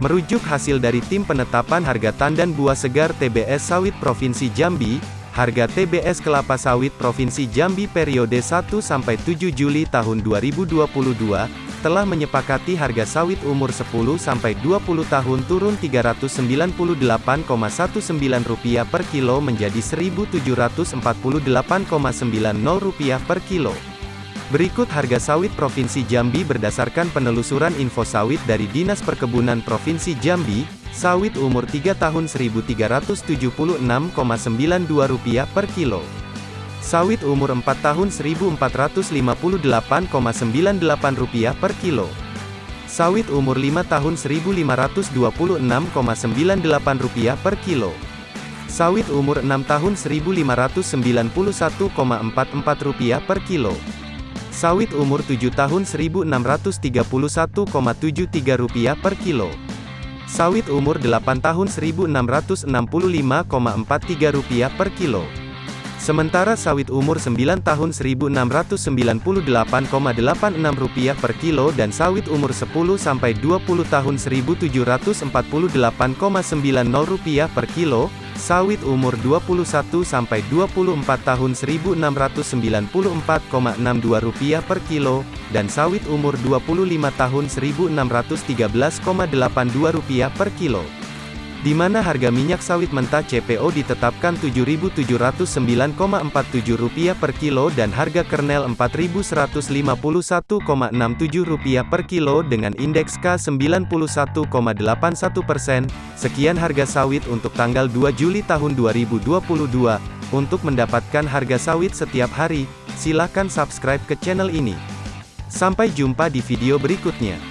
Merujuk hasil dari Tim Penetapan Harga Tandan Buah Segar TBS Sawit Provinsi Jambi, harga TBS kelapa sawit Provinsi Jambi periode 1 sampai 7 Juli tahun 2022 telah menyepakati harga sawit umur 10 sampai 20 tahun turun Rp398,19 per kilo menjadi Rp1.748,90 per kilo. Berikut harga sawit Provinsi Jambi berdasarkan penelusuran info sawit dari Dinas Perkebunan Provinsi Jambi, sawit umur 3 tahun Rp1.376,92 per kilo. Sawit umur 4 tahun Rp1.458,98 per kilo. Sawit umur 5 tahun Rp1.526,98 per kilo. Sawit umur 6 tahun Rp1.591,44 per kilo. Sawit umur 7 tahun Rp1.631,73 per kilo. Sawit umur 8 tahun Rp1.665,43 per kilo. Sementara sawit umur 9 tahun Rp1.698,86 per kilo dan sawit umur 10 sampai 20 tahun Rp1.748,90 per kilo, sawit umur 21 sampai 24 tahun Rp1.694,62 per kilo, dan sawit umur 25 tahun Rp1.613,82 per kilo di mana harga minyak sawit mentah CPO ditetapkan Rp7.709,47 per kilo dan harga kernel Rp4.151,67 per kilo dengan indeks K91,81 persen. Sekian harga sawit untuk tanggal 2 Juli tahun 2022. Untuk mendapatkan harga sawit setiap hari, silakan subscribe ke channel ini. Sampai jumpa di video berikutnya.